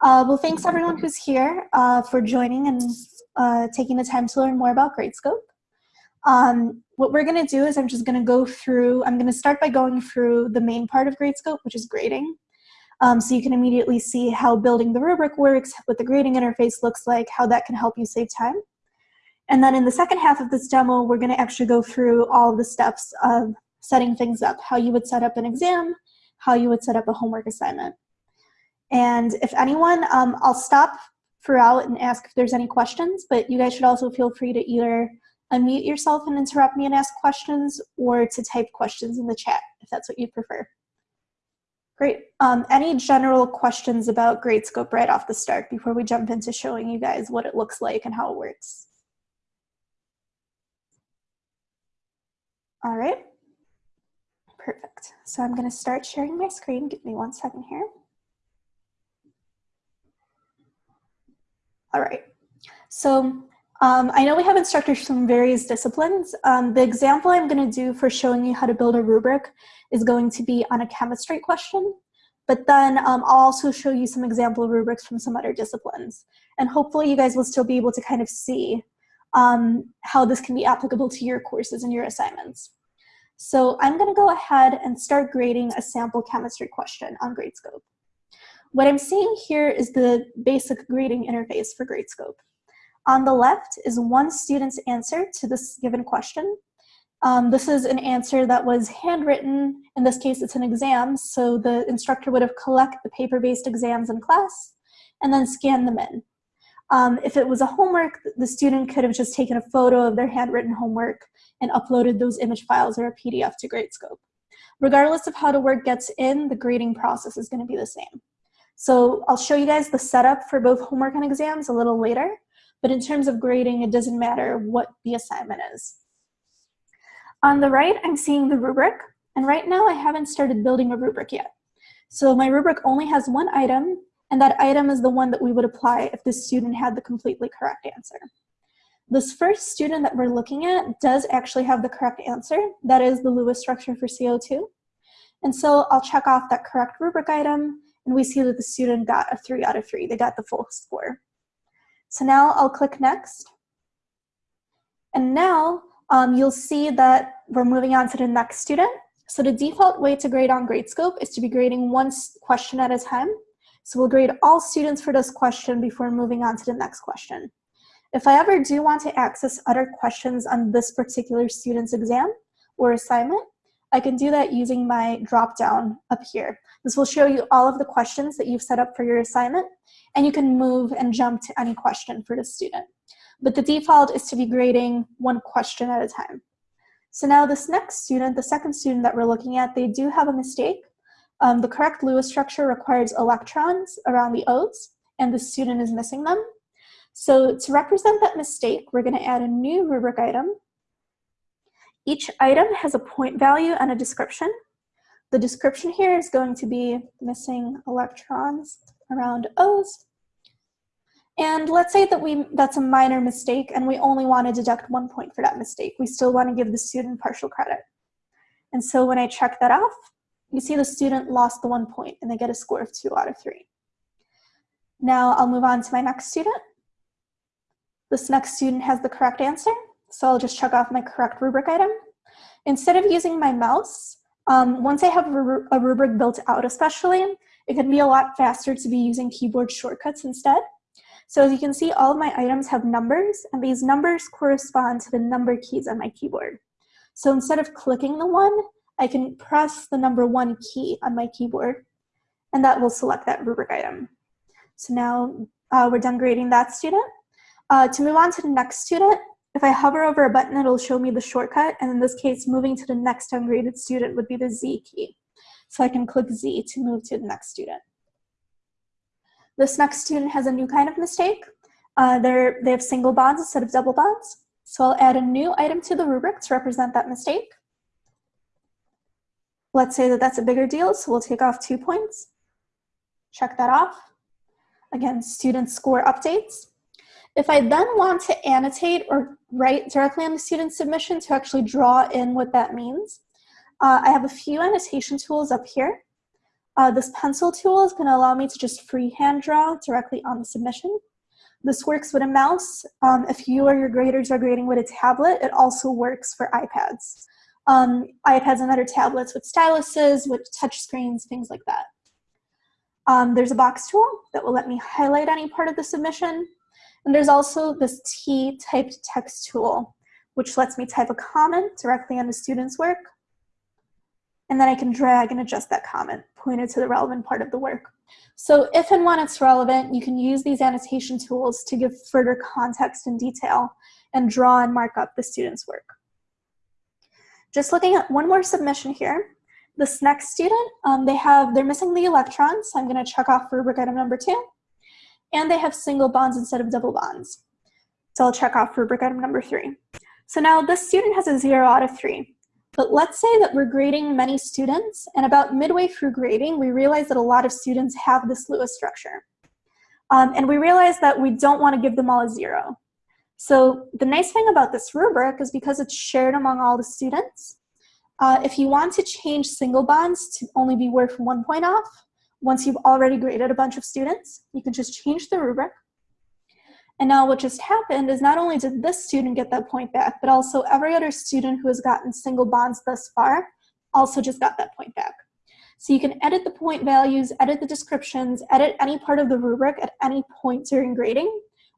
Uh, well, thanks everyone who's here uh, for joining and uh, taking the time to learn more about Gradescope. Um, what we're gonna do is I'm just gonna go through, I'm gonna start by going through the main part of Gradescope, which is grading. Um, so you can immediately see how building the rubric works, what the grading interface looks like, how that can help you save time. And then in the second half of this demo, we're gonna actually go through all the steps of setting things up, how you would set up an exam, how you would set up a homework assignment. And if anyone, um, I'll stop throughout and ask if there's any questions, but you guys should also feel free to either unmute yourself and interrupt me and ask questions or to type questions in the chat if that's what you prefer. Great. Um, any general questions about Gradescope right off the start before we jump into showing you guys what it looks like and how it works? All right. Perfect. So I'm going to start sharing my screen. Give me one second here. All right. So um, I know we have instructors from various disciplines. Um, the example I'm going to do for showing you how to build a rubric is going to be on a chemistry question. But then um, I'll also show you some example rubrics from some other disciplines. And hopefully you guys will still be able to kind of see um, how this can be applicable to your courses and your assignments. So I'm going to go ahead and start grading a sample chemistry question on Gradescope. What I'm seeing here is the basic grading interface for Gradescope. On the left is one student's answer to this given question. Um, this is an answer that was handwritten. In this case, it's an exam, so the instructor would have collected the paper-based exams in class and then scanned them in. Um, if it was a homework, the student could have just taken a photo of their handwritten homework and uploaded those image files or a PDF to Gradescope. Regardless of how the work gets in, the grading process is going to be the same. So I'll show you guys the setup for both homework and exams a little later, but in terms of grading, it doesn't matter what the assignment is. On the right, I'm seeing the rubric, and right now I haven't started building a rubric yet. So my rubric only has one item, and that item is the one that we would apply if the student had the completely correct answer. This first student that we're looking at does actually have the correct answer. That is the Lewis structure for CO2. And so I'll check off that correct rubric item, and we see that the student got a three out of three. They got the full score. So now I'll click next. And now um, you'll see that we're moving on to the next student. So the default way to grade on Gradescope is to be grading one question at a time. So we'll grade all students for this question before moving on to the next question. If I ever do want to access other questions on this particular student's exam or assignment, I can do that using my drop down up here. This will show you all of the questions that you've set up for your assignment, and you can move and jump to any question for the student. But the default is to be grading one question at a time. So now this next student, the second student that we're looking at, they do have a mistake. Um, the correct Lewis structure requires electrons around the O's, and the student is missing them. So to represent that mistake, we're gonna add a new rubric item each item has a point value and a description. The description here is going to be missing electrons around O's. And let's say that we that's a minor mistake and we only want to deduct one point for that mistake. We still want to give the student partial credit. And so when I check that off, you see the student lost the one point and they get a score of two out of three. Now I'll move on to my next student. This next student has the correct answer so I'll just check off my correct rubric item. Instead of using my mouse, um, once I have a rubric built out especially, it can be a lot faster to be using keyboard shortcuts instead. So as you can see, all of my items have numbers, and these numbers correspond to the number keys on my keyboard. So instead of clicking the one, I can press the number one key on my keyboard, and that will select that rubric item. So now uh, we're done grading that student. Uh, to move on to the next student, if I hover over a button, it'll show me the shortcut, and in this case, moving to the next ungraded student would be the Z key. So I can click Z to move to the next student. This next student has a new kind of mistake. Uh, they have single bonds instead of double bonds. So I'll add a new item to the rubric to represent that mistake. Let's say that that's a bigger deal, so we'll take off two points. Check that off. Again, student score updates. If I then want to annotate or write directly on the student submission to actually draw in what that means, uh, I have a few annotation tools up here. Uh, this pencil tool is gonna allow me to just freehand draw directly on the submission. This works with a mouse. Um, if you or your graders are grading with a tablet, it also works for iPads. Um, iPads and other tablets with styluses, with touch screens, things like that. Um, there's a box tool that will let me highlight any part of the submission. And there's also this T-typed text tool, which lets me type a comment directly on the student's work. And then I can drag and adjust that comment pointed to the relevant part of the work. So if and when it's relevant, you can use these annotation tools to give further context and detail and draw and mark up the student's work. Just looking at one more submission here. This next student, um, they have, they're missing the electrons. So I'm gonna check off rubric item number two. And they have single bonds instead of double bonds. So I'll check off rubric item number three. So now this student has a zero out of three. But let's say that we're grading many students, and about midway through grading, we realize that a lot of students have this Lewis structure. Um, and we realize that we don't want to give them all a zero. So the nice thing about this rubric is because it's shared among all the students, uh, if you want to change single bonds to only be worth one point off, once you've already graded a bunch of students, you can just change the rubric, and now what just happened is not only did this student get that point back, but also every other student who has gotten single bonds thus far also just got that point back. So you can edit the point values, edit the descriptions, edit any part of the rubric at any point during grading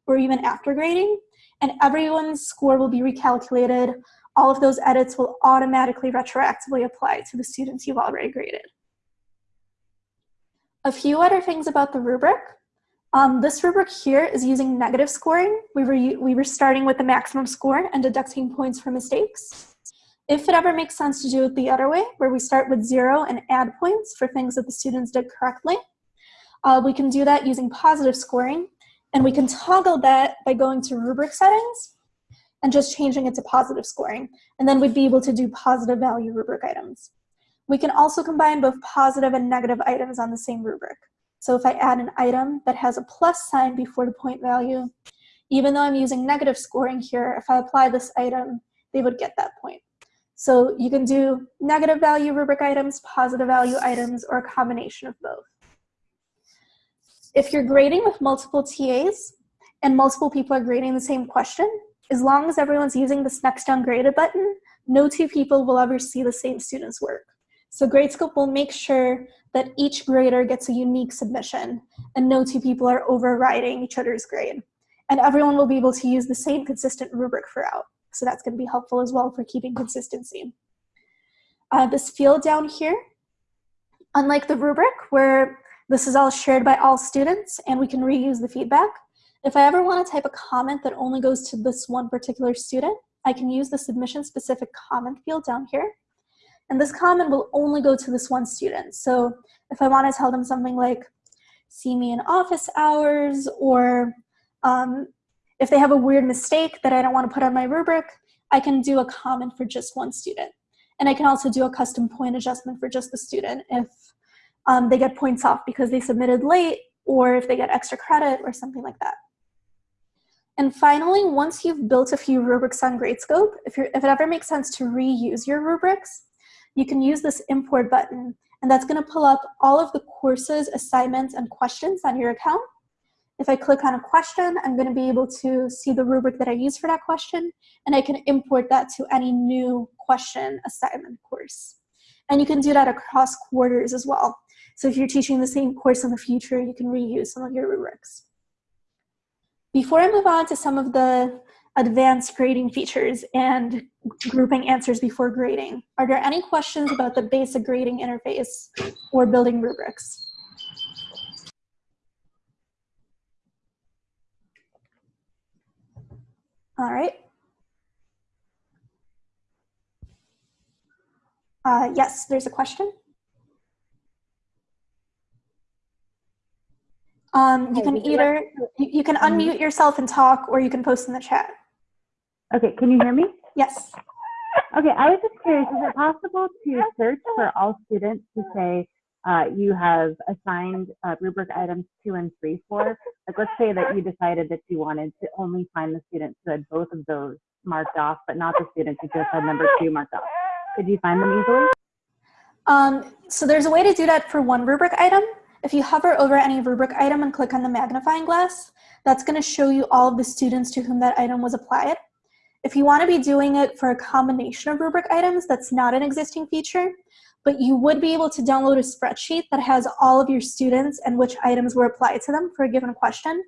or even after grading, and everyone's score will be recalculated. All of those edits will automatically retroactively apply to the students you've already graded. A few other things about the rubric. Um, this rubric here is using negative scoring. We were, we were starting with the maximum score and deducting points for mistakes. If it ever makes sense to do it the other way, where we start with zero and add points for things that the students did correctly, uh, we can do that using positive scoring. And we can toggle that by going to rubric settings and just changing it to positive scoring. And then we'd be able to do positive value rubric items. We can also combine both positive and negative items on the same rubric. So if I add an item that has a plus sign before the point value, even though I'm using negative scoring here, if I apply this item, they would get that point. So you can do negative value rubric items, positive value items, or a combination of both. If you're grading with multiple TAs and multiple people are grading the same question, as long as everyone's using this next ungraded button, no two people will ever see the same student's work. So Gradescope will make sure that each grader gets a unique submission and no two people are overriding each other's grade. And everyone will be able to use the same consistent rubric throughout. So that's gonna be helpful as well for keeping consistency. Uh, this field down here, unlike the rubric where this is all shared by all students and we can reuse the feedback, if I ever wanna type a comment that only goes to this one particular student, I can use the submission specific comment field down here and this comment will only go to this one student. So if I want to tell them something like, see me in office hours, or um, if they have a weird mistake that I don't want to put on my rubric, I can do a comment for just one student. And I can also do a custom point adjustment for just the student if um, they get points off because they submitted late or if they get extra credit or something like that. And finally, once you've built a few rubrics on Gradescope, if, if it ever makes sense to reuse your rubrics, you can use this import button and that's gonna pull up all of the courses, assignments, and questions on your account. If I click on a question, I'm gonna be able to see the rubric that I use for that question and I can import that to any new question assignment course. And you can do that across quarters as well. So if you're teaching the same course in the future, you can reuse some of your rubrics. Before I move on to some of the advanced grading features and grouping answers before grading. Are there any questions about the basic grading interface or building rubrics? All right. Uh, yes, there's a question. Um, you can either, you, you can mm-hmm. unmute yourself and talk, or you can post in the chat. Okay, can you hear me? Yes. Okay, I was just curious, is it possible to search for all students to say uh, you have assigned uh, rubric items two and three for? Like let's say that you decided that you wanted to only find the students who had both of those marked off, but not the students who just had number two marked off. Could you find them easily? Um, so there's a way to do that for one rubric item. If you hover over any rubric item and click on the magnifying glass, that's going to show you all of the students to whom that item was applied. If you want to be doing it for a combination of rubric items, that's not an existing feature, but you would be able to download a spreadsheet that has all of your students and which items were applied to them for a given question.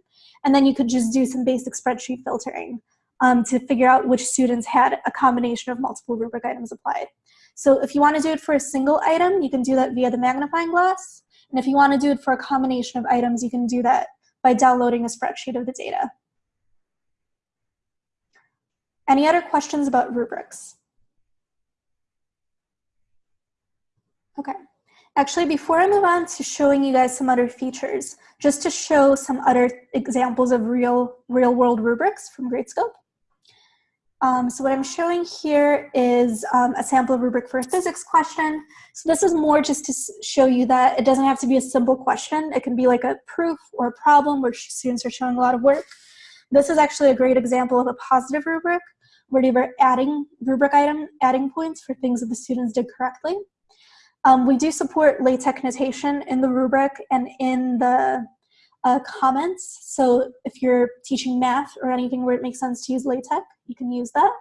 And then you could just do some basic spreadsheet filtering um, to figure out which students had a combination of multiple rubric items applied. So if you want to do it for a single item, you can do that via the magnifying glass. And if you want to do it for a combination of items, you can do that by downloading a spreadsheet of the data. Any other questions about rubrics? Okay. Actually, before I move on to showing you guys some other features, just to show some other examples of real, real world rubrics from Gradescope. Um, so what I'm showing here is um, a sample rubric for a physics question. So this is more just to show you that it doesn't have to be a simple question. It can be like a proof or a problem where students are showing a lot of work. This is actually a great example of a positive rubric where they were adding rubric item, adding points for things that the students did correctly. Um, we do support LaTeX notation in the rubric and in the uh, comments. So if you're teaching math or anything where it makes sense to use LaTeX, you can use that.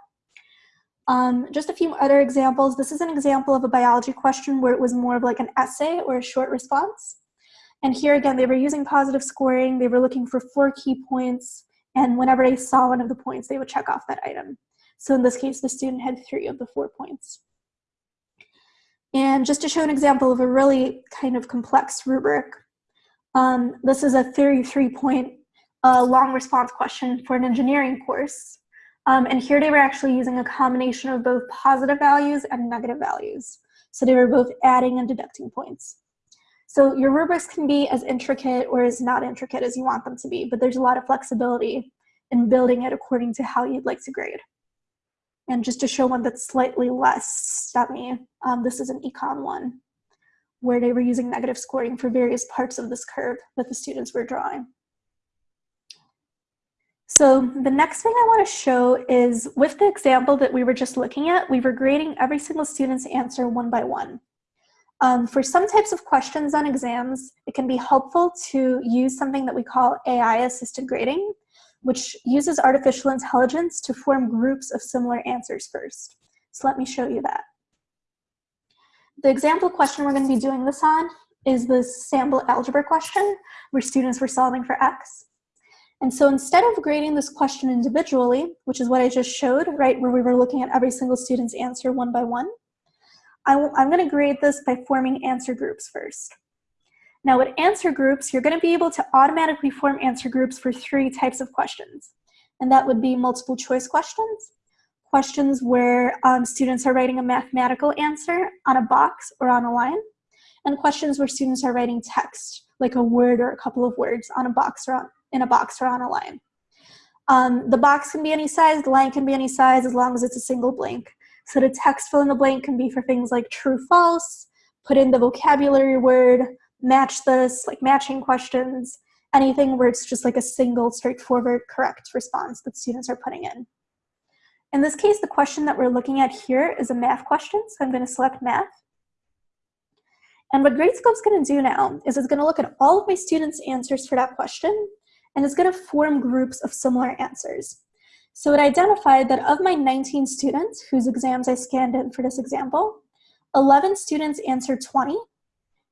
Um, just a few other examples. This is an example of a biology question where it was more of like an essay or a short response. And here again, they were using positive scoring. They were looking for four key points. And whenever they saw one of the points, they would check off that item. So in this case, the student had three of the four points. And just to show an example of a really kind of complex rubric, um, this is a 33 point uh, long response question for an engineering course. Um, and here they were actually using a combination of both positive values and negative values. So they were both adding and deducting points. So your rubrics can be as intricate or as not intricate as you want them to be, but there's a lot of flexibility in building it according to how you'd like to grade. And just to show one that's slightly less stemmy, um, this is an econ one where they were using negative scoring for various parts of this curve that the students were drawing. So the next thing I want to show is with the example that we were just looking at, we were grading every single student's answer one by one. Um, for some types of questions on exams, it can be helpful to use something that we call AI-assisted grading, which uses artificial intelligence to form groups of similar answers first. So let me show you that. The example question we're going to be doing this on is the sample algebra question where students were solving for x. And so instead of grading this question individually, which is what I just showed, right, where we were looking at every single student's answer one by one, I am going to grade this by forming answer groups first. Now with answer groups, you're going to be able to automatically form answer groups for three types of questions. And that would be multiple choice questions, questions where um, students are writing a mathematical answer on a box or on a line, and questions where students are writing text, like a word or a couple of words on a box or on, in a box or on a line. Um, the box can be any size, the line can be any size as long as it's a single blank. So the text fill in the blank can be for things like true, false, put in the vocabulary word, match this, like matching questions, anything where it's just like a single straightforward correct response that students are putting in. In this case, the question that we're looking at here is a math question, so I'm going to select math. And what Gradescope's going to do now is it's going to look at all of my students' answers for that question, and it's going to form groups of similar answers. So it identified that of my 19 students whose exams I scanned in for this example, 11 students answered 20,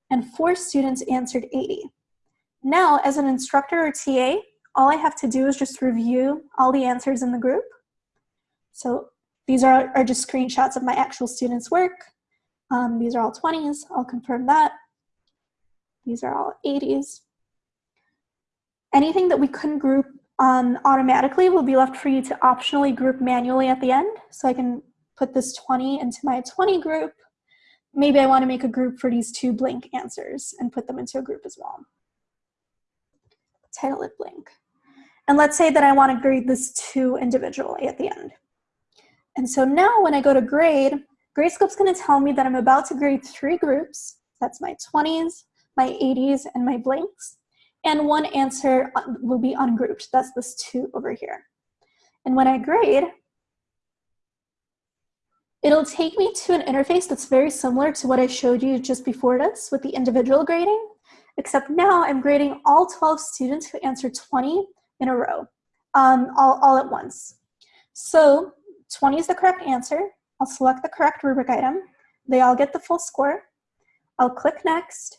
and 4 students answered 80. Now, as an instructor or TA, all I have to do is just review all the answers in the group so these are, are just screenshots of my actual students' work. Um, these are all 20s, I'll confirm that. These are all 80s. Anything that we couldn't group um, automatically will be left for you to optionally group manually at the end. So I can put this 20 into my 20 group. Maybe I want to make a group for these two blank answers and put them into a group as well. Title it blank. And let's say that I want to grade this two individually at the end. And so now when I go to grade, Gradescope's gonna tell me that I'm about to grade three groups. That's my 20s, my 80s, and my blanks. And one answer will be ungrouped. That's this two over here. And when I grade, It'll take me to an interface that's very similar to what I showed you just before this with the individual grading, except now I'm grading all 12 students who answered 20 in a row, um, all, all at once. So 20 is the correct answer. I'll select the correct rubric item. They all get the full score. I'll click next.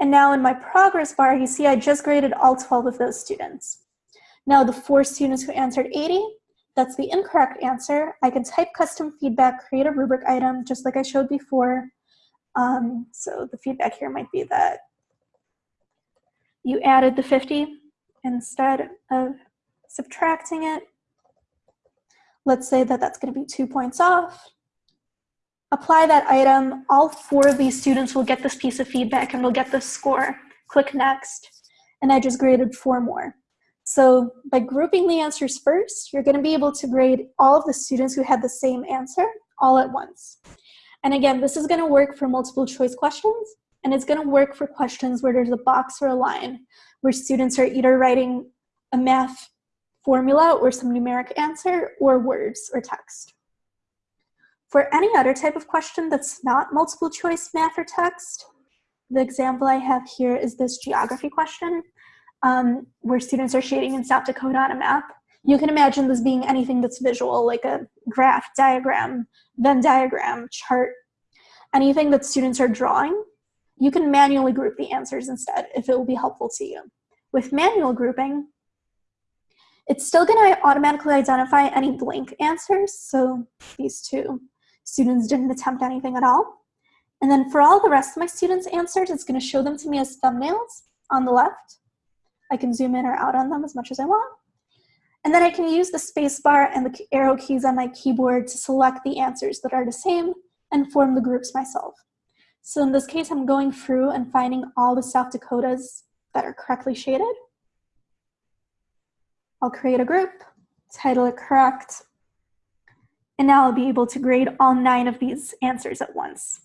And now in my progress bar, you see I just graded all 12 of those students. Now the four students who answered 80, that's the incorrect answer. I can type custom feedback, create a rubric item, just like I showed before. Um, so the feedback here might be that you added the 50 instead of subtracting it. Let's say that that's going to be two points off. Apply that item. All four of these students will get this piece of feedback and will get this score. Click next. And I just graded four more. So by grouping the answers first, you're going to be able to grade all of the students who had the same answer all at once. And again, this is going to work for multiple choice questions, and it's going to work for questions where there's a box or a line, where students are either writing a math formula or some numeric answer, or words or text. For any other type of question that's not multiple choice math or text, the example I have here is this geography question um, where students are shading in South Dakota on a map. You can imagine this being anything that's visual, like a graph, diagram, Venn diagram, chart, anything that students are drawing. You can manually group the answers instead if it will be helpful to you. With manual grouping, it's still going to automatically identify any blank answers, so these two students didn't attempt anything at all. And then for all the rest of my students' answers, it's going to show them to me as thumbnails on the left. I can zoom in or out on them as much as I want. And then I can use the spacebar and the arrow keys on my keyboard to select the answers that are the same and form the groups myself. So in this case, I'm going through and finding all the South Dakotas that are correctly shaded. I'll create a group, title it correct, and now I'll be able to grade all nine of these answers at once.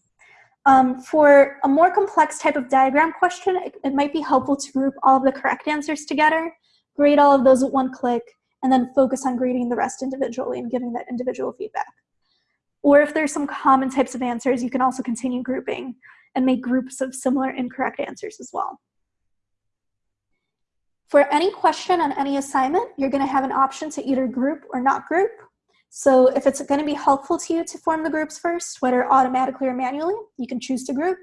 Um, for a more complex type of diagram question, it, it, might be helpful to group all of the correct answers together, grade all of those at one click, and then focus on grading the rest individually and giving that individual feedback. Or if there's some common types of answers, you can also continue grouping and make groups of similar incorrect answers as well. For any question on any assignment, you're gonna have an option to either group or not group. So if it's going to be helpful to you to form the groups first, whether automatically or manually, you can choose to group.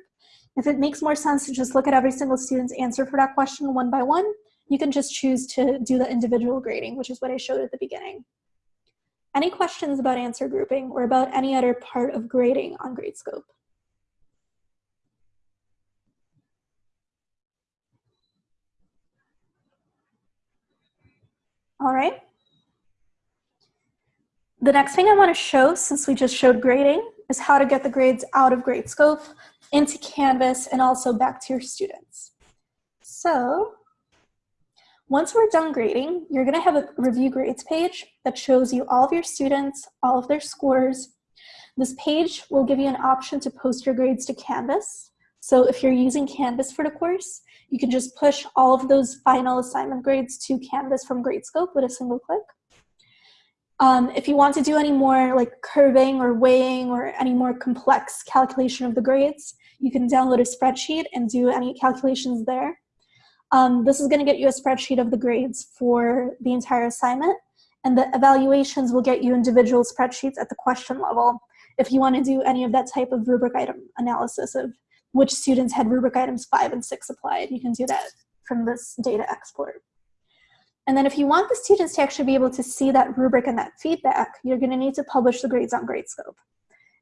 If it makes more sense to just look at every single student's answer for that question one by one, you can just choose to do the individual grading, which is what I showed at the beginning. Any questions about answer grouping or about any other part of grading on Gradescope? All right. The next thing I want to show, since we just showed grading, is how to get the grades out of Gradescope into Canvas and also back to your students. So once we're done grading, you're going to have a review grades page that shows you all of your students, all of their scores. This page will give you an option to post your grades to Canvas. So if you're using Canvas for the course, you can just push all of those final assignment grades to Canvas from Gradescope with a single click. Um, if you want to do any more like curving or weighing or any more complex calculation of the grades, you can download a spreadsheet and do any calculations there. Um, this is going to get you a spreadsheet of the grades for the entire assignment, and the evaluations will get you individual spreadsheets at the question level if you want to do any of that type of rubric item analysis of which students had rubric items 5 and 6 applied. You can do that from this data export. And then if you want the students to actually be able to see that rubric and that feedback, you're gonna need to publish the grades on Gradescope.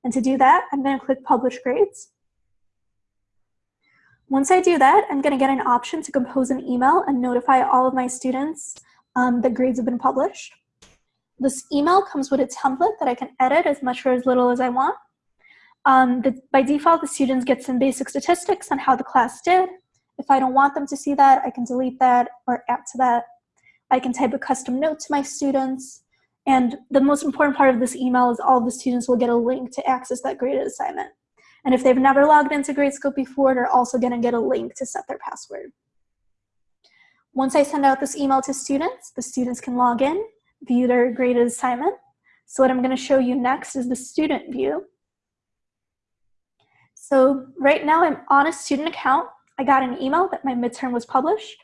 And to do that, I'm gonna click Publish Grades. Once I do that, I'm gonna get an option to compose an email and notify all of my students um, that grades have been published. This email comes with a template that I can edit as much or as little as I want. Um, the, by default, the students get some basic statistics on how the class did. If I don't want them to see that, I can delete that or add to that I can type a custom note to my students. And the most important part of this email is all the students will get a link to access that graded assignment. And if they've never logged into Gradescope before, they're also gonna get a link to set their password. Once I send out this email to students, the students can log in, view their graded assignment. So what I'm going to show you next is the student view. So right now I'm on a student account. I got an email that my midterm was published.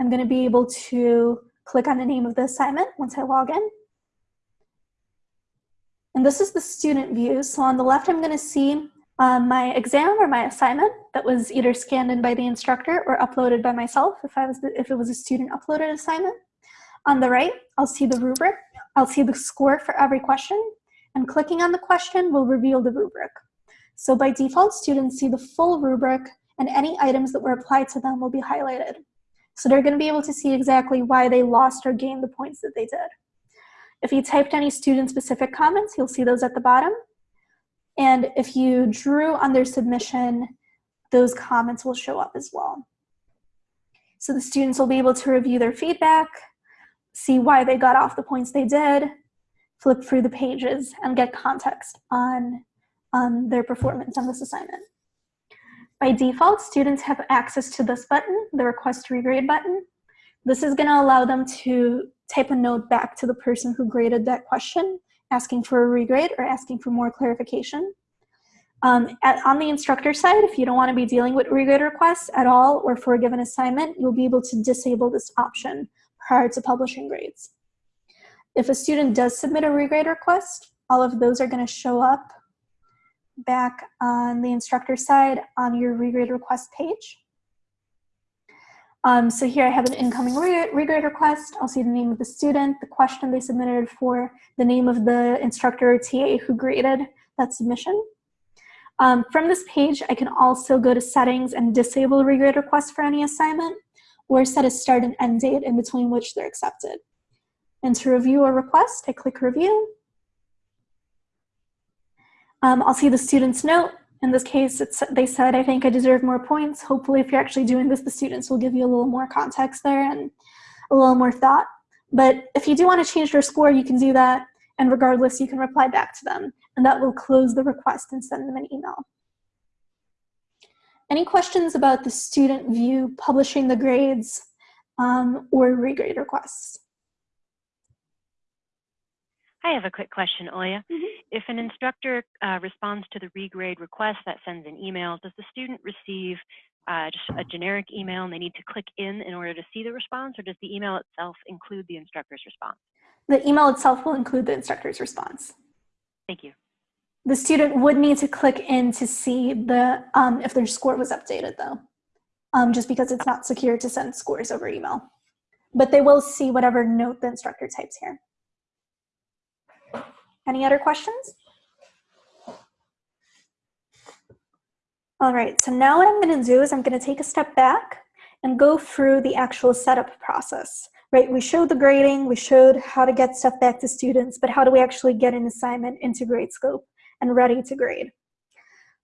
I'm going to be able to click on the name of the assignment once I log in. And this is the student view. So on the left, I'm going to see um, my exam or my assignment that was either scanned in by the instructor or uploaded by myself if, I was the, if it was a student uploaded assignment. On the right, I'll see the rubric. I'll see the score for every question. And clicking on the question will reveal the rubric. So by default, students see the full rubric and any items that were applied to them will be highlighted. So they're going to be able to see exactly why they lost or gained the points that they did. If you typed any student-specific comments, you'll see those at the bottom. And if you drew on their submission, those comments will show up as well. So the students will be able to review their feedback, see why they got off the points they did, flip through the pages, and get context on, on their performance on this assignment. By default, students have access to this button, the request regrade button. This is gonna allow them to type a note back to the person who graded that question, asking for a regrade or asking for more clarification. Um, at, on the instructor side, if you don't want to be dealing with regrade requests at all or for a given assignment, you'll be able to disable this option prior to publishing grades. If a student does submit a regrade request, all of those are going to show up back on the instructor side on your regrade request page. Um, so here I have an incoming regrade request. I'll see the name of the student, the question they submitted for, the name of the instructor or TA who graded that submission. Um, from this page, I can also go to settings and disable regrade requests for any assignment or set a start and end date in between which they're accepted. And to review a request, I click review. Um, I'll see the student's note in this case, it's they said, I think I deserve more points. Hopefully, if you're actually doing this, the students will give you a little more context there and a little more thought. But if you do want to change your score, you can do that. And regardless, you can reply back to them. And that will close the request and send them an email. Any questions about the student view, publishing the grades, um, or regrade requests? I have a quick question, Oya. Mm -hmm. If an instructor uh, responds to the regrade request that sends an email, does the student receive uh, just a generic email and they need to click in in order to see the response, or does the email itself include the instructor's response? The email itself will include the instructor's response. Thank you. The student would need to click in to see the um, if their score was updated, though, um, just because it's not secure to send scores over email. But they will see whatever note the instructor types here. Any other questions? All right, so now what I'm gonna do is I'm gonna take a step back and go through the actual setup process, right? We showed the grading, we showed how to get stuff back to students, but how do we actually get an assignment into Gradescope and ready to grade?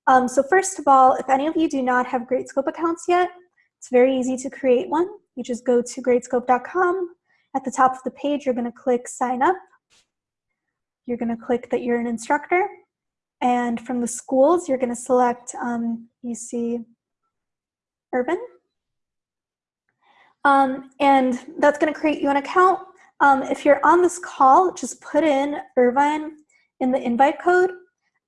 Um, so first of all, if any of you do not have Gradescope accounts yet, it's very easy to create one. You just go to gradescope.com. At the top of the page, you're gonna click sign up. You're going to click that you're an instructor. And from the schools, you're going to select um, UC Irvine. Um, and that's going to create you an account. Um, if you're on this call, just put in Irvine in the invite code,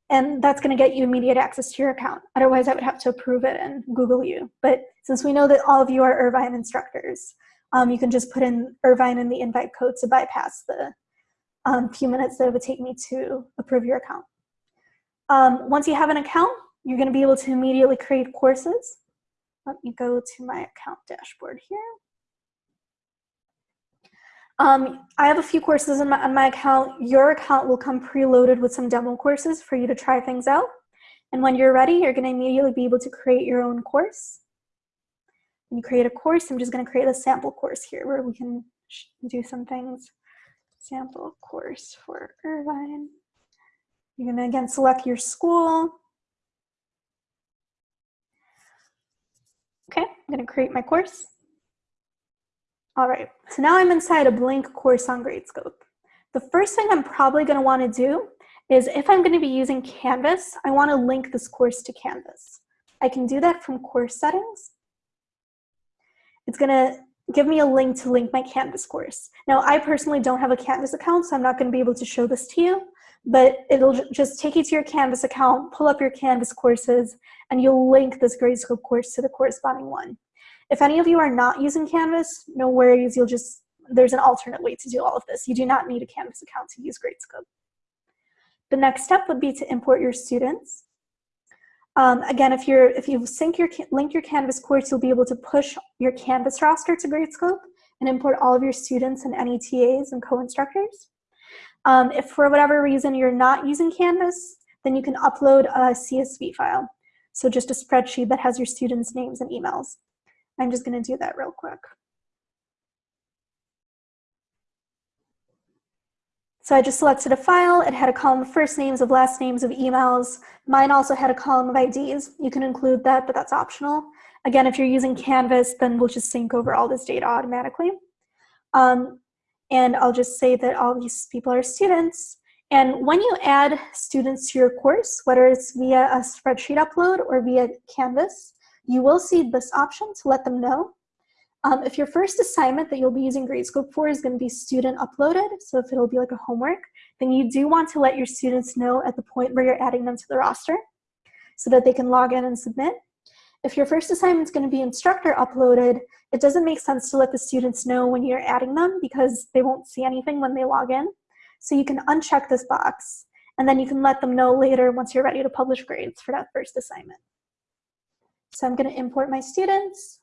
and that's going to get you immediate access to your account. Otherwise, I would have to approve it and Google you. But since we know that all of you are Irvine instructors, um, you can just put in Irvine in the invite code to bypass the um, few minutes that it would take me to approve your account. Um, once you have an account, you're going to be able to immediately create courses. Let me go to my account dashboard here. Um, I have a few courses my, on my account. Your account will come preloaded with some demo courses for you to try things out. And when you're ready, you're going to immediately be able to create your own course. When you create a course, I'm just going to create a sample course here where we can do some things sample course for Irvine. You're gonna again select your school. Okay, I'm gonna create my course. All right, so now I'm inside a blank course on Gradescope. The first thing I'm probably gonna wanna do is if I'm gonna be using Canvas, I wanna link this course to Canvas. I can do that from course settings. It's gonna give me a link to link my Canvas course. Now, I personally don't have a Canvas account, so I'm not gonna be able to show this to you, but it'll just take you to your Canvas account, pull up your Canvas courses, and you'll link this Gradescope course to the corresponding one. If any of you are not using Canvas, no worries, you'll just, there's an alternate way to do all of this. You do not need a Canvas account to use Gradescope. The next step would be to import your students. Um, again, if you're if you sync your link your Canvas course, you'll be able to push your Canvas roster to Gradescope and import all of your students and any TAs and co-instructors. Um, if for whatever reason you're not using Canvas, then you can upload a CSV file. So just a spreadsheet that has your students' names and emails. I'm just gonna do that real quick. So I just selected a file. It had a column of first names, of last names, of emails. Mine also had a column of IDs. You can include that, but that's optional. Again, if you're using Canvas, then we'll just sync over all this data automatically. Um, and I'll just say that all these people are students. And when you add students to your course, whether it's via a spreadsheet upload or via Canvas, you will see this option to let them know. Um, if your first assignment that you'll be using Gradescope for is going to be student uploaded, so if it'll be like a homework, then you do want to let your students know at the point where you're adding them to the roster so that they can log in and submit. If your first assignment is going to be instructor uploaded, it doesn't make sense to let the students know when you're adding them because they won't see anything when they log in. So you can uncheck this box and then you can let them know later once you're ready to publish grades for that first assignment. So I'm going to import my students.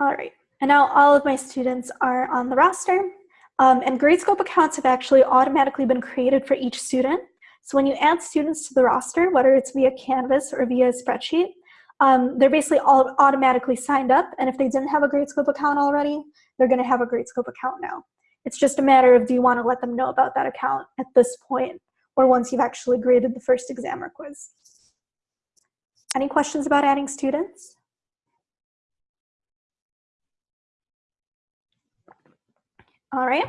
All right, and now all of my students are on the roster. Um, and Gradescope accounts have actually automatically been created for each student. So when you add students to the roster, whether it's via Canvas or via a spreadsheet, um, they're basically all automatically signed up. And if they didn't have a Gradescope account already, they're gonna have a Gradescope account now. It's just a matter of do you wanna let them know about that account at this point or once you've actually graded the first exam or quiz. Any questions about adding students? All right.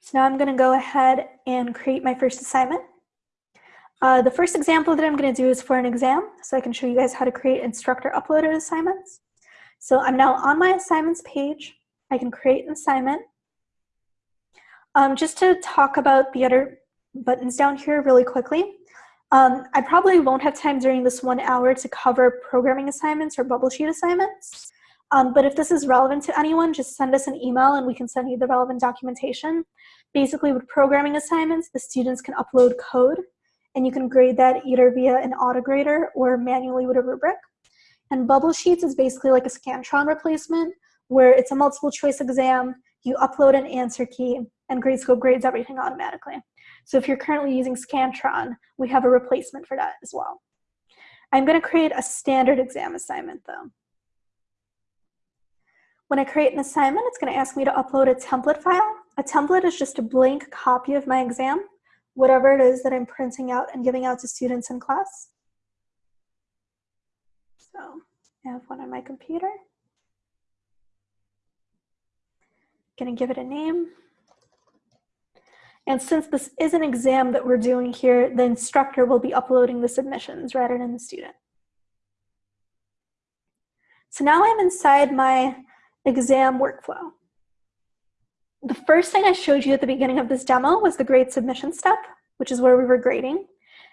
So now I'm going to go ahead and create my first assignment. Uh, the first example that I'm going to do is for an exam, so I can show you guys how to create instructor uploaded assignments. So I'm now on my assignments page. I can create an assignment. Um, just to talk about the other buttons down here really quickly. Um, I probably won't have time during this one hour to cover programming assignments or bubble sheet assignments. Um, but if this is relevant to anyone, just send us an email and we can send you the relevant documentation. Basically with programming assignments, the students can upload code and you can grade that either via an autograder or manually with a rubric. And Bubble Sheets is basically like a Scantron replacement where it's a multiple choice exam, you upload an answer key, and Gradescope grades everything automatically. So if you're currently using Scantron, we have a replacement for that as well. I'm gonna create a standard exam assignment though. When I create an assignment, it's gonna ask me to upload a template file. A template is just a blank copy of my exam, whatever it is that I'm printing out and giving out to students in class. So I have one on my computer. Gonna give it a name. And since this is an exam that we're doing here, the instructor will be uploading the submissions rather than the student. So now I'm inside my exam workflow. The first thing I showed you at the beginning of this demo was the grade submission step, which is where we were grading.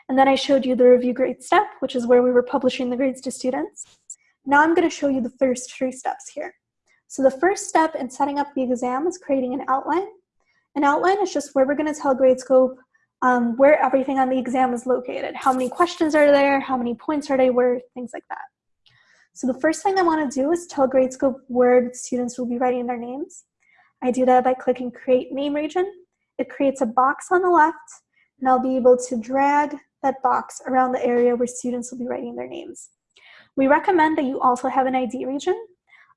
And then I showed you the review grade step, which is where we were publishing the grades to students. Now I'm gonna show you the first three steps here. So the first step in setting up the exam is creating an outline. An outline is just where we're gonna tell Gradescope um, where everything on the exam is located. How many questions are there? How many points are they worth? Things like that. So the first thing I wanna do is tell Gradescope where students will be writing their names. I do that by clicking Create Name Region. It creates a box on the left, and I'll be able to drag that box around the area where students will be writing their names. We recommend that you also have an ID region,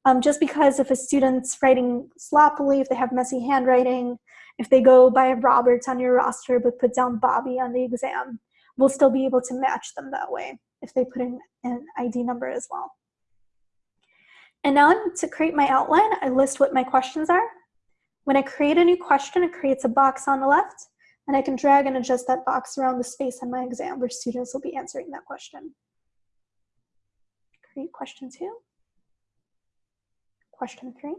um, just because if a student's writing sloppily, if they have messy handwriting, if they go by Roberts on your roster but put down Bobby on the exam, we'll still be able to match them that way if they put in an ID number as well. And now to create my outline, I list what my questions are. When I create a new question, it creates a box on the left, and I can drag and adjust that box around the space on my exam where students will be answering that question. Create question two. question three.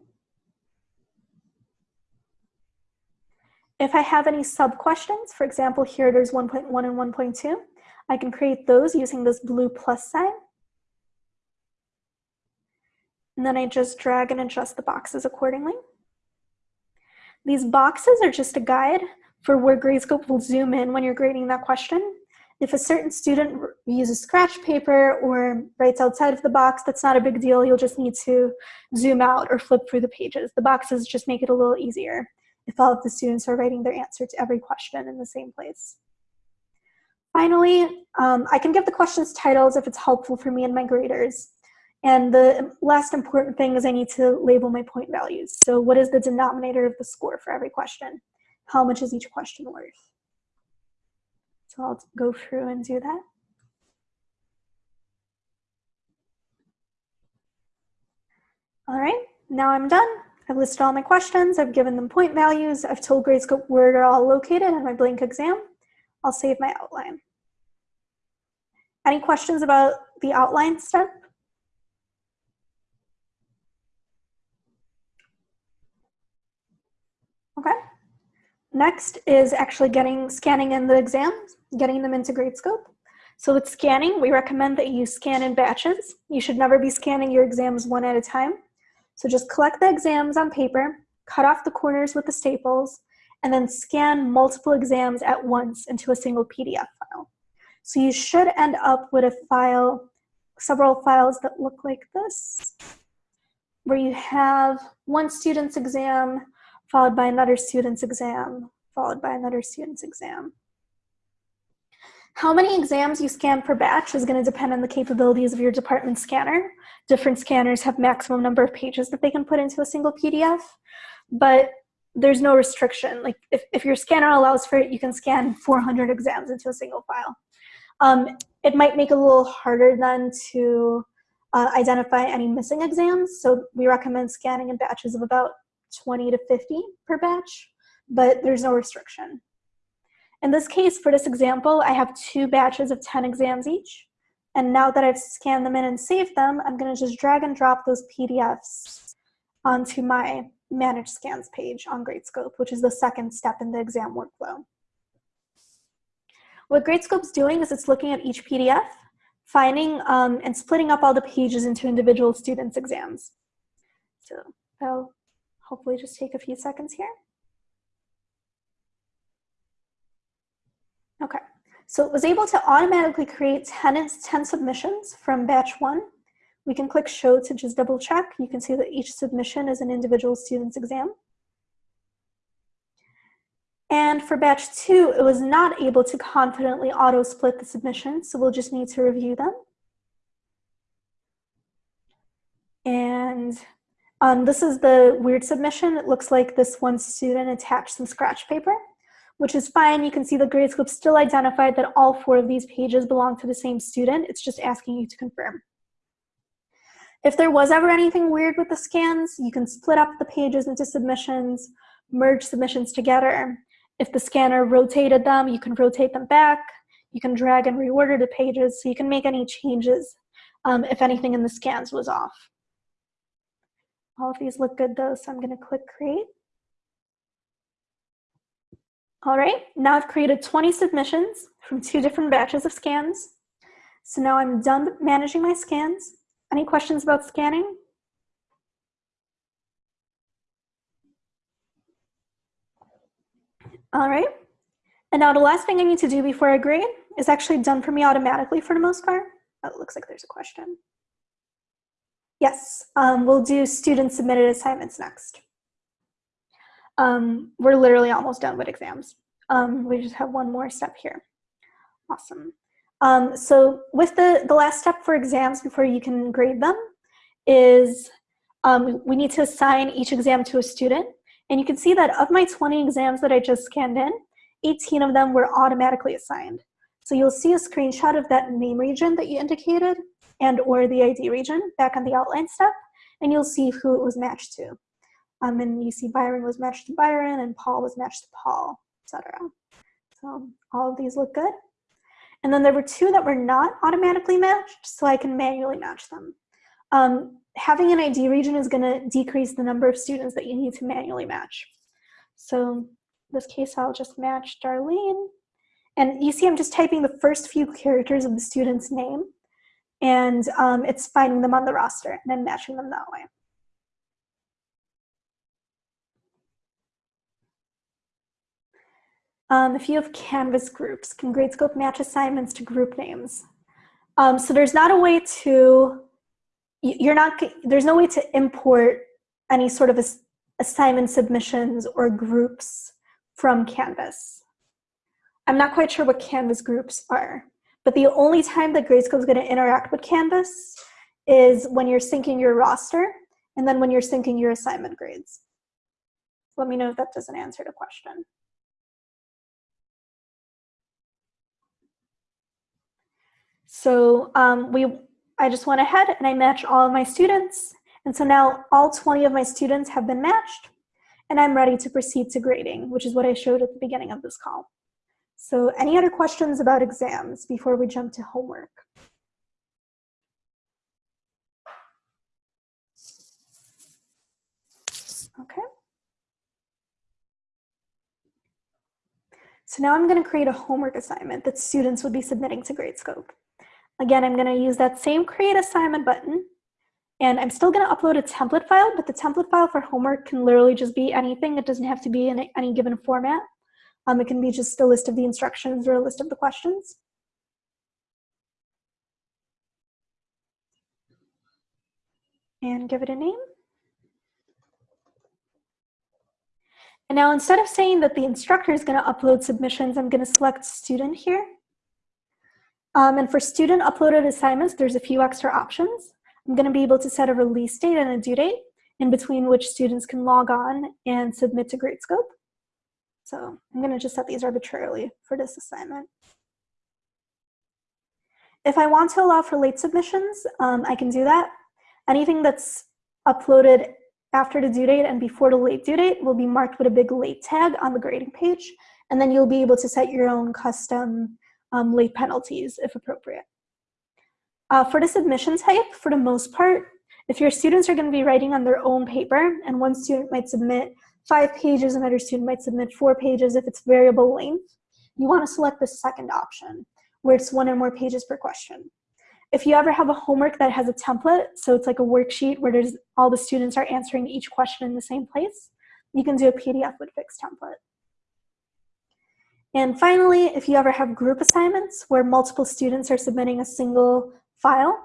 If I have any sub-questions, for example, here there's 1.1 and 1.2, I can create those using this blue plus sign. And then I just drag and adjust the boxes accordingly. These boxes are just a guide for where Gradescope will zoom in when you're grading that question. If a certain student uses scratch paper or writes outside of the box, that's not a big deal. You'll just need to zoom out or flip through the pages. The boxes just make it a little easier if all of the students are writing their answer to every question in the same place. Finally, um, I can give the questions titles if it's helpful for me and my graders. And the last important thing is I need to label my point values. So what is the denominator of the score for every question? How much is each question worth? So I'll go through and do that. All right, now I'm done. I've listed all my questions, I've given them point values, I've told Gradescope where they're all located in my blank exam. I'll save my outline. Any questions about the outline step? Okay. Next is actually getting scanning in the exams, getting them into Gradescope. So with scanning, we recommend that you scan in batches. You should never be scanning your exams one at a time. So just collect the exams on paper, cut off the corners with the staples, and then scan multiple exams at once into a single PDF file. So you should end up with a file, several files that look like this, where you have one student's exam followed by another student's exam, followed by another student's exam. How many exams you scan per batch is going to depend on the capabilities of your department scanner. Different scanners have maximum number of pages that they can put into a single PDF, but there's no restriction. Like if, if your scanner allows for it, you can scan 400 exams into a single file. Um, it might make it a little harder then to uh, identify any missing exams. So we recommend scanning in batches of about 20 to 50 per batch, but there's no restriction. In this case, for this example, I have two batches of 10 exams each. And now that I've scanned them in and saved them, I'm gonna just drag and drop those PDFs onto my manage scans page on Gradescope, which is the second step in the exam workflow. What Gradescope's doing is it's looking at each PDF, finding um, and splitting up all the pages into individual students' exams. So that'll hopefully just take a few seconds here. Okay, so it was able to automatically create 10, 10 submissions from batch one. We can click show to just double check. You can see that each submission is an individual student's exam. And for batch two, it was not able to confidently auto split the submissions, so we'll just need to review them. And um, this is the weird submission. It looks like this one student attached some scratch paper which is fine. You can see the Gradescope still identified that all four of these pages belong to the same student. It's just asking you to confirm. If there was ever anything weird with the scans, you can split up the pages into submissions, merge submissions together. If the scanner rotated them, you can rotate them back. You can drag and reorder the pages so you can make any changes um, if anything in the scans was off. All of these look good though, so I'm gonna click create. All right, now I've created 20 submissions from two different batches of scans. So now I'm done managing my scans. Any questions about scanning? All right, and now the last thing I need to do before I grade is actually done for me automatically for the most part. Oh, it looks like there's a question. Yes, um, we'll do student submitted assignments next. Um, we're literally almost done with exams. Um, we just have one more step here. Awesome. Um, so with the, the last step for exams before you can grade them is um, we need to assign each exam to a student. And you can see that of my 20 exams that I just scanned in, 18 of them were automatically assigned. So you'll see a screenshot of that name region that you indicated and or the ID region back on the outline step, and you'll see who it was matched to. Um, and you see Byron was matched to Byron and Paul was matched to Paul, etc. So all of these look good. And then there were two that were not automatically matched, so I can manually match them. Um, having an ID region is gonna decrease the number of students that you need to manually match. So this case, I'll just match Darlene. And you see I'm just typing the first few characters of the student's name and um, it's finding them on the roster and then matching them that way. Um, if you have Canvas groups, can Gradescope match assignments to group names? Um, so there's not a way to, you're not, there's no way to import any sort of assignment submissions or groups from Canvas. I'm not quite sure what Canvas groups are, but the only time that Gradescope is going to interact with Canvas is when you're syncing your roster and then when you're syncing your assignment grades. Let me know if that doesn't answer the question. So um, we, I just went ahead and I matched all of my students. And so now all 20 of my students have been matched and I'm ready to proceed to grading, which is what I showed at the beginning of this call. So any other questions about exams before we jump to homework? Okay. So now I'm going to create a homework assignment that students would be submitting to Gradescope. Again, I'm gonna use that same create assignment button and I'm still gonna upload a template file, but the template file for homework can literally just be anything. It doesn't have to be in any given format. Um, it can be just a list of the instructions or a list of the questions. And give it a name. And now instead of saying that the instructor is gonna upload submissions, I'm gonna select student here. Um, and for student uploaded assignments, there's a few extra options. I'm gonna be able to set a release date and a due date in between which students can log on and submit to Gradescope. So I'm gonna just set these arbitrarily for this assignment. If I want to allow for late submissions, um, I can do that. Anything that's uploaded after the due date and before the late due date will be marked with a big late tag on the grading page. And then you'll be able to set your own custom um, late penalties if appropriate. Uh, for the submission type, for the most part, if your students are going to be writing on their own paper and one student might submit five pages, another student might submit four pages if it's variable length, you want to select the second option where it's one or more pages per question. If you ever have a homework that has a template, so it's like a worksheet where there's all the students are answering each question in the same place, you can do a PDF with fixed template. And finally, if you ever have group assignments where multiple students are submitting a single file,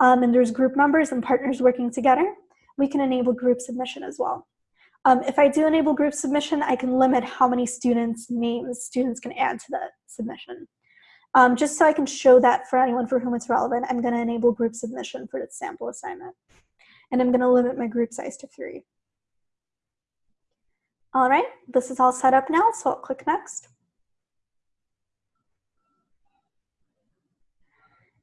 um, and there's group members and partners working together, we can enable group submission as well. Um, if I do enable group submission, I can limit how many students' names students can add to that submission. Um, just so I can show that for anyone for whom it's relevant, I'm gonna enable group submission for the sample assignment. And I'm gonna limit my group size to three. All right, this is all set up now, so I'll click next.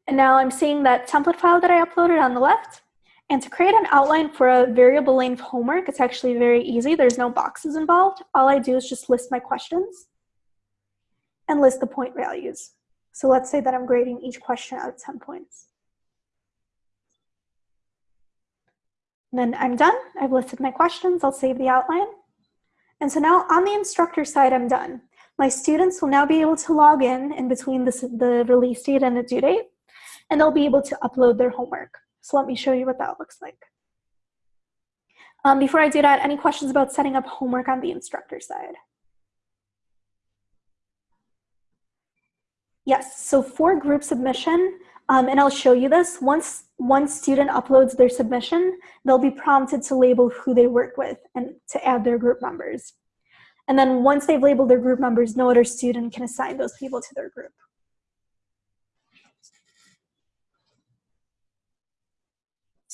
And now I'm seeing that template file that I uploaded on the left. And to create an outline for a variable length homework, it's actually very easy. There's no boxes involved. All I do is just list my questions and list the point values. So let's say that I'm grading each question out of 10 points. And then I'm done. I've listed my questions. I'll save the outline. And so now on the instructor side, I'm done. My students will now be able to log in in between the release date and the due date and they'll be able to upload their homework. So let me show you what that looks like. Um, before I do that, any questions about setting up homework on the instructor side? Yes, so for group submission, um, and I'll show you this, once one student uploads their submission, they'll be prompted to label who they work with and to add their group members. And then once they've labeled their group members, no other student can assign those people to their group.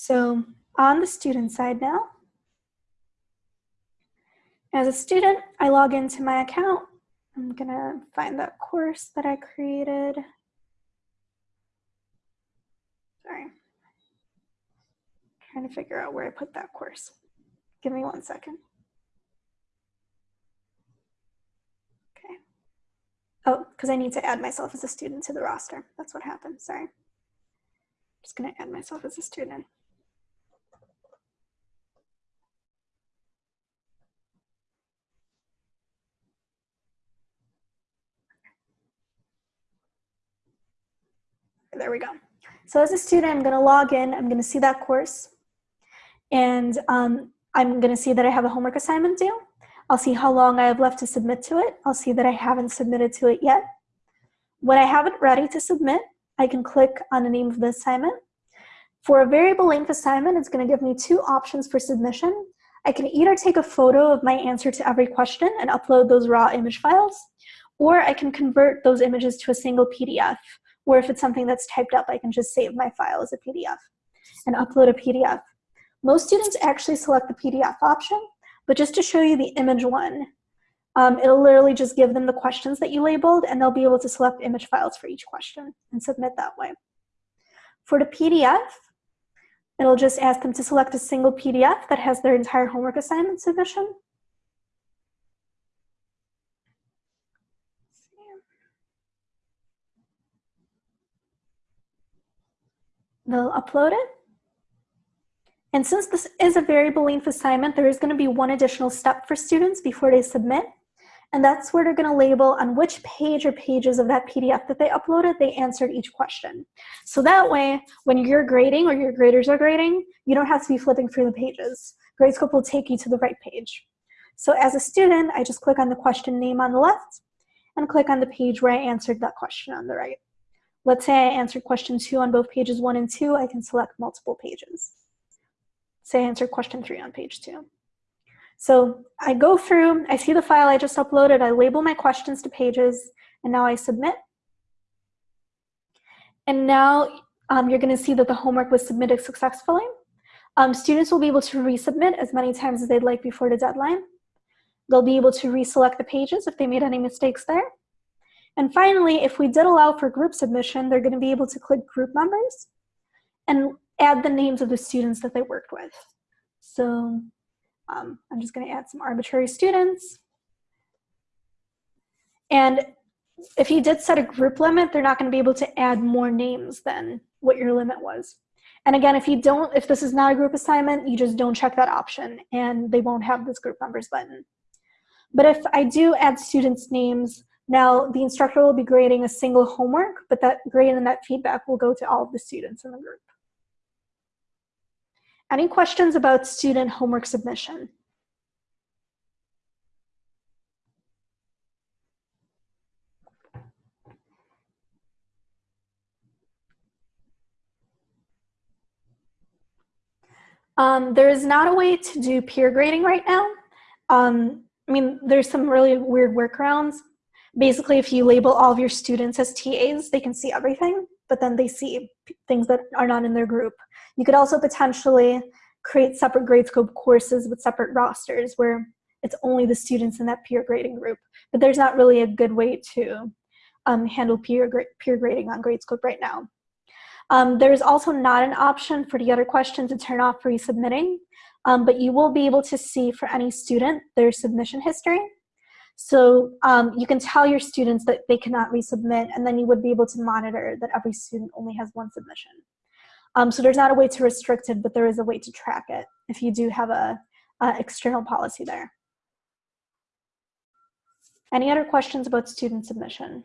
So on the student side now, as a student, I log into my account. I'm gonna find that course that I created. Sorry. Trying to figure out where I put that course. Give me one second. Okay. Oh, because I need to add myself as a student to the roster. That's what happened, sorry. I'm just gonna add myself as a student. There we go. So as a student, I'm gonna log in, I'm gonna see that course, and um, I'm gonna see that I have a homework assignment due. I'll see how long I have left to submit to it. I'll see that I haven't submitted to it yet. When I have it ready to submit, I can click on the name of the assignment. For a variable length assignment, it's gonna give me two options for submission. I can either take a photo of my answer to every question and upload those raw image files, or I can convert those images to a single PDF, or if it's something that's typed up, I can just save my file as a PDF and upload a PDF. Most students actually select the PDF option, but just to show you the image one, um, it'll literally just give them the questions that you labeled and they'll be able to select image files for each question and submit that way. For the PDF, it'll just ask them to select a single PDF that has their entire homework assignment submission. They'll upload it. And since this is a variable length assignment, there is going to be one additional step for students before they submit. And that's where they're going to label on which page or pages of that PDF that they uploaded, they answered each question. So that way, when you're grading or your graders are grading, you don't have to be flipping through the pages. Gradescope will take you to the right page. So as a student, I just click on the question name on the left and click on the page where I answered that question on the right. Let's say I answered question two on both pages one and two, I can select multiple pages. Say I answered question three on page two. So I go through, I see the file I just uploaded, I label my questions to pages, and now I submit. And now um, you're gonna see that the homework was submitted successfully. Um, students will be able to resubmit as many times as they'd like before the deadline. They'll be able to reselect the pages if they made any mistakes there. And finally, if we did allow for group submission, they're gonna be able to click group members and add the names of the students that they worked with. So um, I'm just gonna add some arbitrary students. And if you did set a group limit, they're not gonna be able to add more names than what your limit was. And again, if you don't, if this is not a group assignment, you just don't check that option and they won't have this group members button. But if I do add students' names, now the instructor will be grading a single homework, but that grade and that feedback will go to all of the students in the group. Any questions about student homework submission? Um, there is not a way to do peer grading right now. Um, I mean, there's some really weird workarounds. Basically, if you label all of your students as TAs, they can see everything, but then they see things that are not in their group. You could also potentially create separate Gradescope courses with separate rosters where it's only the students in that peer grading group. But there's not really a good way to um, handle peer, peer grading on Gradescope right now. Um, there's also not an option for the other question to turn off resubmitting, um, but you will be able to see for any student their submission history. So um, you can tell your students that they cannot resubmit, and then you would be able to monitor that every student only has one submission. Um, so there's not a way to restrict it, but there is a way to track it if you do have a, a external policy there. Any other questions about student submission?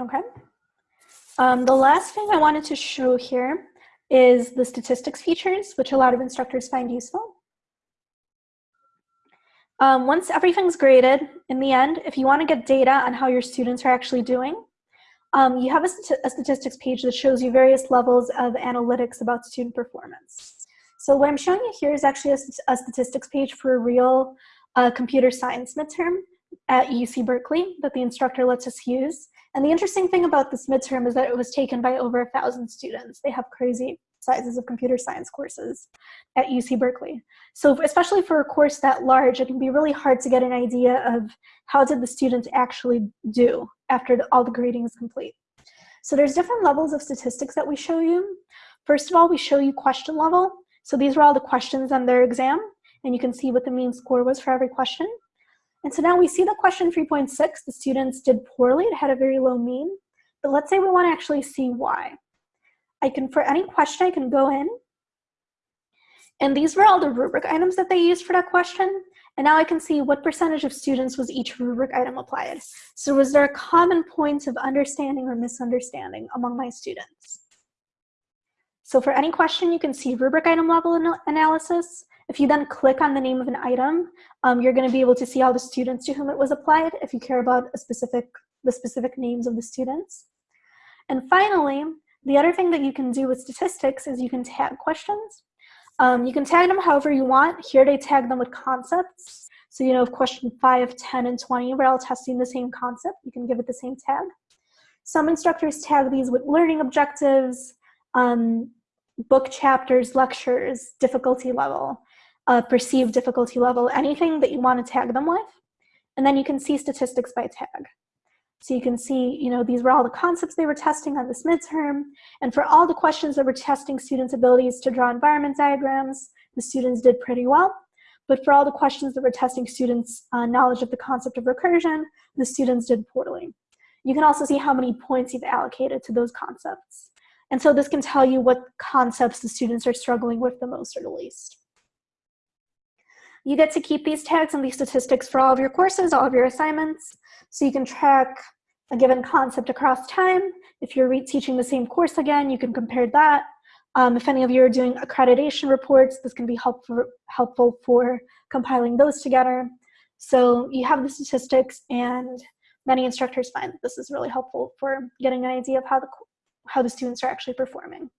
Okay. Um, the last thing I wanted to show here is the statistics features, which a lot of instructors find useful. Um, once everything's graded, in the end, if you want to get data on how your students are actually doing, um, you have a, st a, statistics page that shows you various levels of analytics about student performance. So what I'm showing you here is actually a, a statistics page for a real uh, computer science midterm at UC Berkeley that the instructor lets us use. And the interesting thing about this midterm is that it was taken by over a thousand students. They have crazy sizes of computer science courses at UC Berkeley. So especially for a course that large, it can be really hard to get an idea of how did the students actually do after all the grading is complete. So there's different levels of statistics that we show you. First of all, we show you question level. So these were all the questions on their exam, and you can see what the mean score was for every question. And so now we see the question 3.6, the students did poorly, it had a very low mean, but let's say we wanna actually see why. I can, for any question, I can go in. And these were all the rubric items that they used for that question. And now I can see what percentage of students was each rubric item applied. So was there a common point of understanding or misunderstanding among my students? So for any question, you can see rubric item level analysis. If you then click on the name of an item, um, you're gonna be able to see all the students to whom it was applied if you care about a specific, the specific names of the students. And finally, the other thing that you can do with statistics is you can tag questions. Um, you can tag them however you want. Here they tag them with concepts. So you know if question 5, 10, and 20 we're all testing the same concept, you can give it the same tag. Some instructors tag these with learning objectives, um, book chapters, lectures, difficulty level, uh, perceived difficulty level, anything that you want to tag them with. And then you can see statistics by tag. So you can see, you know, these were all the concepts they were testing on this midterm. And for all the questions that were testing students' abilities to draw environment diagrams, the students did pretty well. But for all the questions that were testing students' uh, knowledge of the concept of recursion, the students did poorly. You can also see how many points you've allocated to those concepts. And so this can tell you what concepts the students are struggling with the most or the least. You get to keep these tags and these statistics for all of your courses, all of your assignments. So you can track a given concept across time. If you're teaching the same course again, you can compare that. Um, if any of you are doing accreditation reports, this can be helpful, helpful for compiling those together. So you have the statistics and many instructors find that this is really helpful for getting an idea of how the, how the students are actually performing.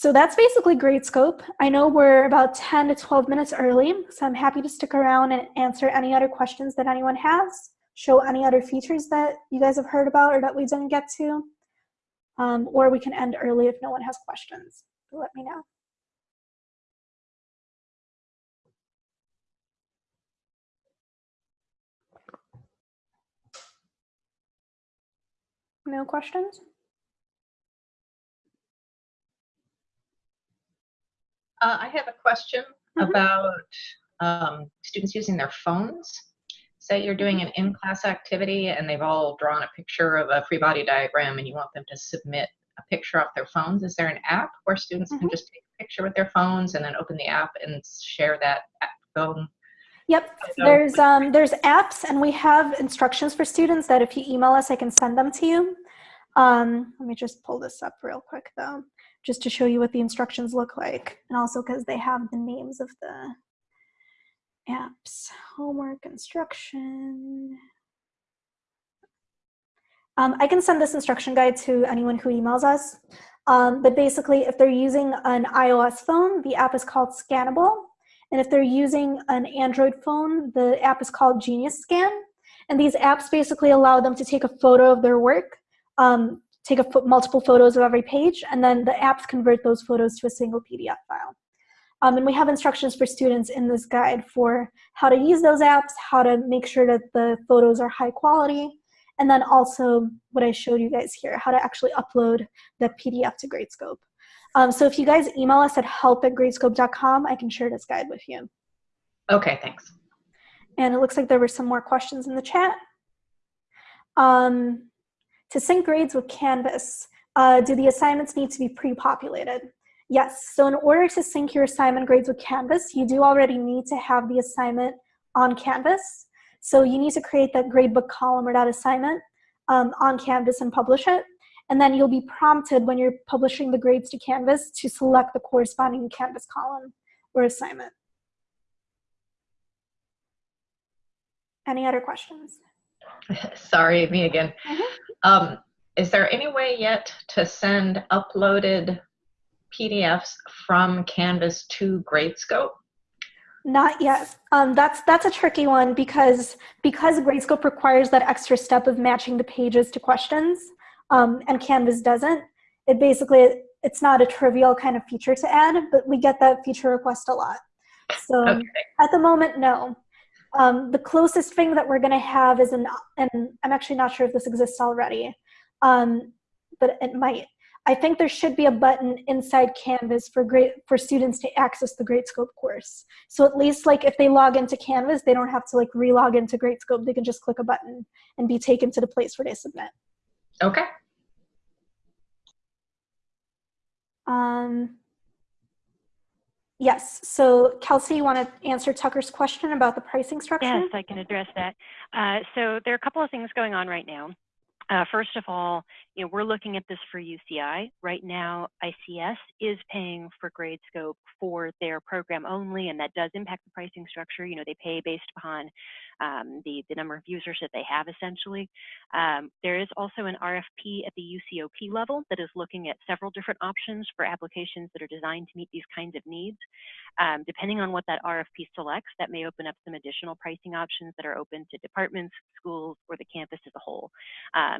So that's basically Gradescope. I know we're about 10 to 12 minutes early, so I'm happy to stick around and answer any other questions that anyone has, show any other features that you guys have heard about or that we didn't get to, um, or we can end early if no one has questions. Let me know. No questions? Uh, I have a question Mhm. about um, students using their phones. Say you're doing an in-class activity and they've all drawn a picture of a free body diagram and you want them to submit a picture off their phones. Is there an app where students can Mhm. just take a picture with their phones and then open the app and share that phone? Yep, there's um, there's apps and we have instructions for students that if you email us, I can send them to you. Um, let me just pull this up real quick though, just to show you what the instructions look like. And also because they have the names of the apps. Homework instruction. Um, I can send this instruction guide to anyone who emails us. Um, but basically, if they're using an iOS phone, the app is called Scannable. And if they're using an Android phone, the app is called Genius Scan. And these apps basically allow them to take a photo of their work, um, take a multiple photos of every page, and then the apps convert those photos to a single PDF file. Um, and we have instructions for students in this guide for how to use those apps, how to make sure that the photos are high quality, and then also what I showed you guys here, how to actually upload the PDF to Gradescope. Um, so if you guys email us at help at gradescope.com, I can share this guide with you. Okay, thanks. And it looks like there were some more questions in the chat. Um, to sync grades with Canvas, uh, do the assignments need to be pre-populated? Yes, so in order to sync your assignment grades with Canvas, you do already need to have the assignment on Canvas. So you need to create that gradebook column or that assignment um, on Canvas and publish it. And then you'll be prompted when you're publishing the grades to Canvas to select the corresponding Canvas column or assignment. Any other questions? Sorry, me again. Mhm. Um, is there any way yet to send uploaded PDFs from Canvas to Gradescope? Not yet. Um, that's that's a tricky one because because Gradescope requires that extra step of matching the pages to questions, um, and Canvas doesn't. It basically it's not a trivial kind of feature to add, but we get that feature request a lot. So Okay. at the moment, no. Um, the closest thing that we're going to have is an, and I'm actually not sure if this exists already, um, but it might. I think there should be a button inside Canvas for great for students to access the Gradescope course. So at least like if they log into Canvas, they don't have to like re-log into Gradescope. They can just click a button and be taken to the place where they submit. Okay. Um, Yes. So Kelsey, you want to answer Tucker's question about the pricing structure? Yes, I can address that. Uh, so there are a couple of things going on right now. Uh, first of all, you know, we're looking at this for UCI. Right now, ICS is paying for GradeScope for their program only, and that does impact the pricing structure. You know, they pay based upon um, the, the number of users that they have essentially. Um, there is also an RFP at the UCOP level that is looking at several different options for applications that are designed to meet these kinds of needs. Um, depending on what that RFP selects, that may open up some additional pricing options that are open to departments, schools, or the campus as a whole.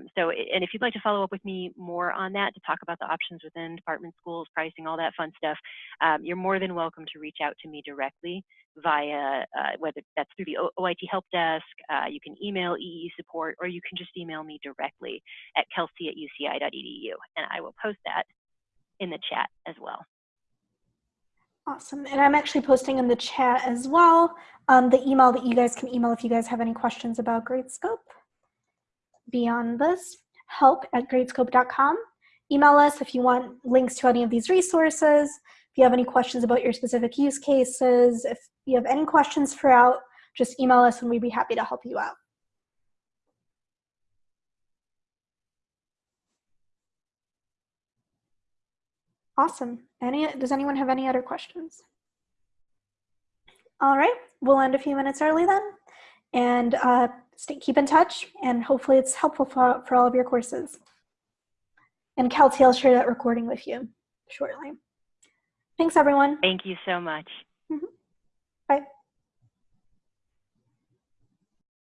Um, so, and if you'd like to follow up with me more on that to talk about the options within department, schools, pricing, all that fun stuff, um, you're more than welcome to reach out to me directly via uh, whether that's through the OIT help desk, uh, you can email EE support, or you can just email me directly at kelsey at uci.edu, and I will post that in the chat as well. Awesome. And I'm actually posting in the chat as well um, the email that you guys can email if you guys have any questions about Gradescope. Beyond this, help at gradescope.com. Email us if you want links to any of these resources. If you have any questions about your specific use cases, if you have any questions throughout, just email us and we'd be happy to help you out. Awesome. Any, does anyone have any other questions? All right, we'll end a few minutes early then. And uh, stay, keep in touch and hopefully it's helpful for, for all of your courses. And Kelsey, I'll share that recording with you shortly. Thanks everyone. Thank you so much.